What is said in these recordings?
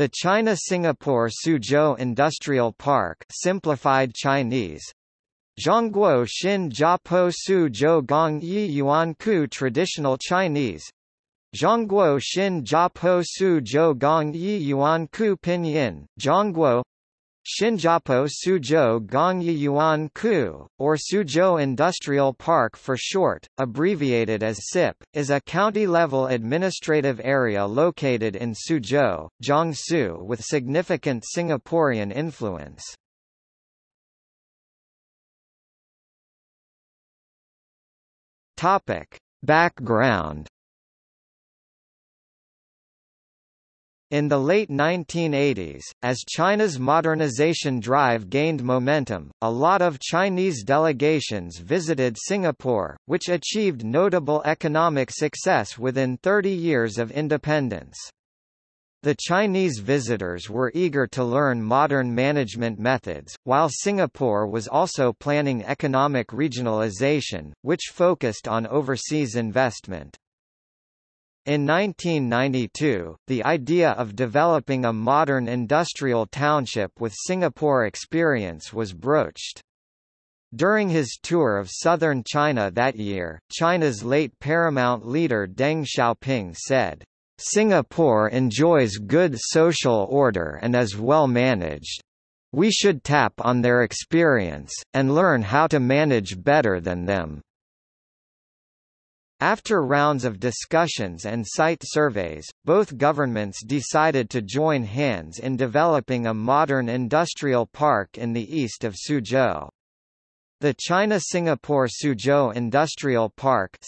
The China-Singapore Suzhou Industrial Park simplified Chinese. Zhongguo Xin Jiapo Su Zhou Gong Yi Yuan Ku Traditional Chinese. Zhongguo Xin Jiapo Su Zhou Gong Yi Yuan Ku Pinyin, Zhongguo Xinjiapo Suzhou Gongyi Yuan Ku, or Suzhou Industrial Park for short, abbreviated as SIP, is a county-level administrative area located in Suzhou, Jiangsu with significant Singaporean influence. Background In the late 1980s, as China's modernization drive gained momentum, a lot of Chinese delegations visited Singapore, which achieved notable economic success within 30 years of independence. The Chinese visitors were eager to learn modern management methods, while Singapore was also planning economic regionalization, which focused on overseas investment. In 1992, the idea of developing a modern industrial township with Singapore experience was broached. During his tour of southern China that year, China's late paramount leader Deng Xiaoping said, Singapore enjoys good social order and is well managed. We should tap on their experience, and learn how to manage better than them. After rounds of discussions and site surveys, both governments decided to join hands in developing a modern industrial park in the east of Suzhou. The China-Singapore Suzhou Industrial Park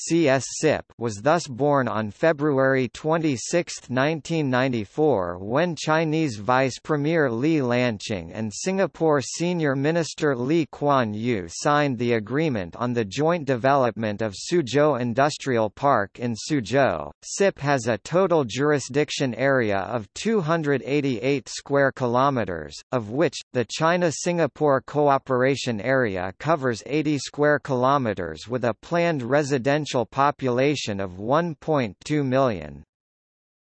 was thus born on February 26, 1994 when Chinese Vice Premier Li Lanqing and Singapore Senior Minister Lee Kuan Yew signed the agreement on the joint development of Suzhou Industrial Park in Suzhou. SIP has a total jurisdiction area of 288 square kilometers, of which, the China-Singapore Cooperation Area covers covers 80 square kilometers with a planned residential population of 1.2 million.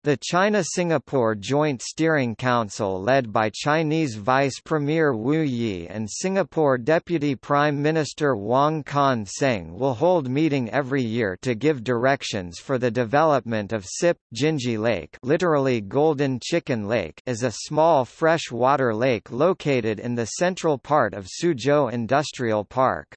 The China-Singapore Joint Steering Council led by Chinese Vice Premier Wu Yi and Singapore Deputy Prime Minister Wong Kan Seng will hold meeting every year to give directions for the development of SIP. Jinji Lake literally Golden Chicken Lake is a small freshwater lake located in the central part of Suzhou Industrial Park.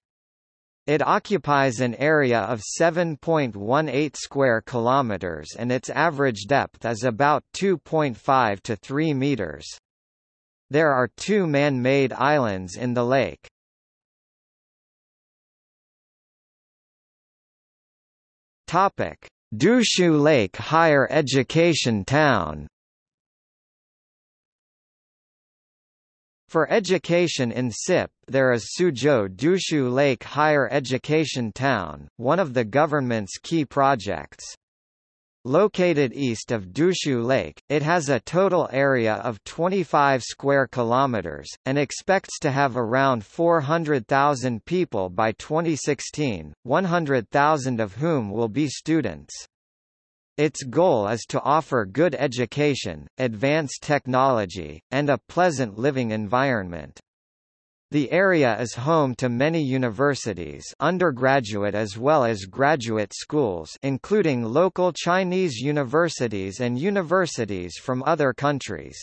It occupies an area of 7.18 square kilometers and its average depth is about 2.5 to 3 meters. There are two man-made islands in the lake. Topic: Dushu Lake Higher Education Town For education in SIP, there is Suzhou Dushu Lake Higher Education Town, one of the government's key projects. Located east of Dushu Lake, it has a total area of 25 square kilometers, and expects to have around 400,000 people by 2016, 100,000 of whom will be students. Its goal is to offer good education, advanced technology, and a pleasant living environment. The area is home to many universities undergraduate as well as graduate schools including local Chinese universities and universities from other countries.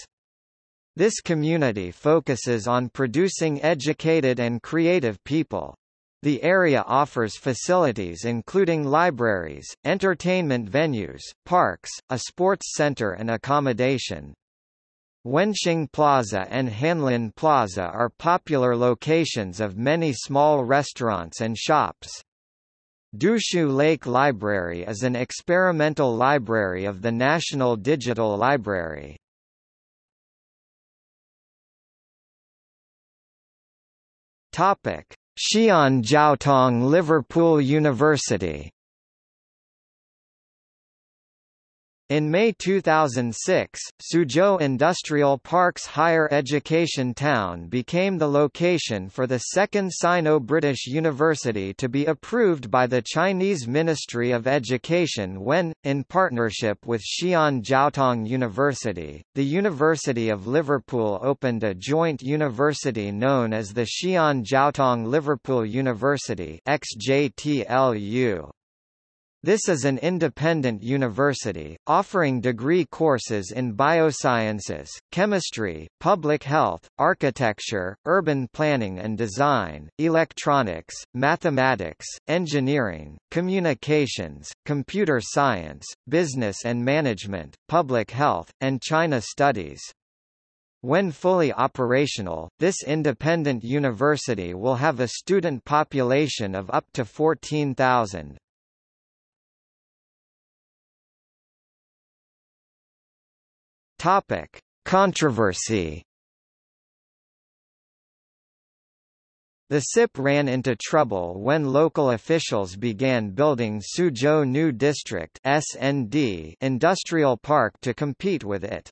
This community focuses on producing educated and creative people. The area offers facilities including libraries, entertainment venues, parks, a sports center and accommodation. Wenxing Plaza and Hanlin Plaza are popular locations of many small restaurants and shops. Dushu Lake Library is an experimental library of the National Digital Library. Topic: Xi'an Jiaotong Liverpool University In May 2006, Suzhou Industrial Park's higher education town became the location for the second Sino-British university to be approved by the Chinese Ministry of Education when, in partnership with Xi'an Jiaotong University, the University of Liverpool opened a joint university known as the Xi'an Jiaotong Liverpool University XJTLU. This is an independent university, offering degree courses in biosciences, chemistry, public health, architecture, urban planning and design, electronics, mathematics, engineering, communications, computer science, business and management, public health, and China studies. When fully operational, this independent university will have a student population of up to 14,000. Topic: Controversy. The SIP ran into trouble when local officials began building Suzhou New District (SND) industrial park to compete with it.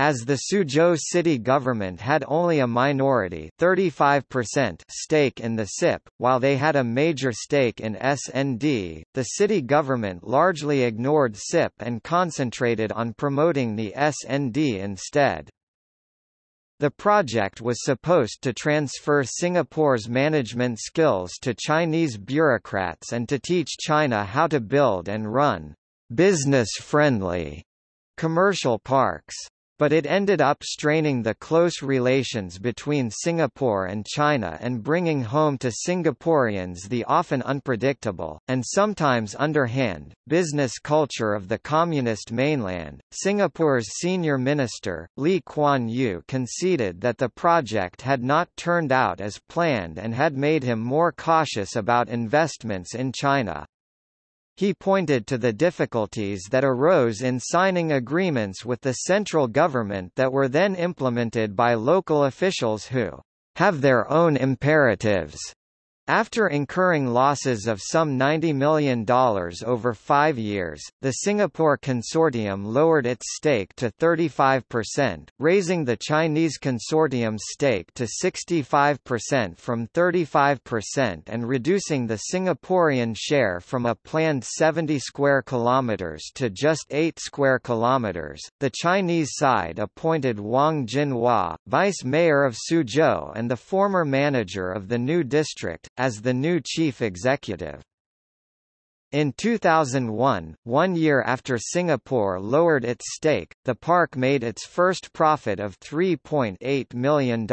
As the Suzhou city government had only a minority 35% stake in the SIP, while they had a major stake in SND, the city government largely ignored SIP and concentrated on promoting the SND instead. The project was supposed to transfer Singapore's management skills to Chinese bureaucrats and to teach China how to build and run business-friendly commercial parks but it ended up straining the close relations between Singapore and China and bringing home to Singaporeans the often unpredictable, and sometimes underhand, business culture of the communist mainland. Singapore's senior minister, Lee Kuan Yew conceded that the project had not turned out as planned and had made him more cautious about investments in China. He pointed to the difficulties that arose in signing agreements with the central government that were then implemented by local officials who have their own imperatives after incurring losses of some $90 million over five years, the Singapore consortium lowered its stake to 35%, raising the Chinese consortium's stake to 65% from 35% and reducing the Singaporean share from a planned 70 square kilometers to just 8 square kilometers. The Chinese side appointed Wang Jinhua, vice mayor of Suzhou and the former manager of the new district, as the new chief executive. In 2001, one year after Singapore lowered its stake, the park made its first profit of $3.8 million.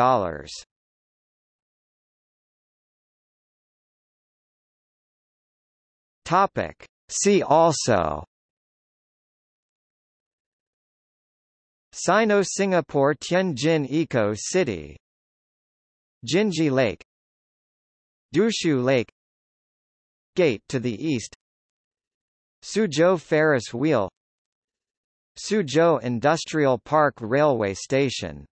Topic. See also Sino-Singapore Tianjin Eco-City Jinji Lake Dushu Lake Gate to the east. Suzhou Ferris Wheel. Suzhou Industrial Park Railway Station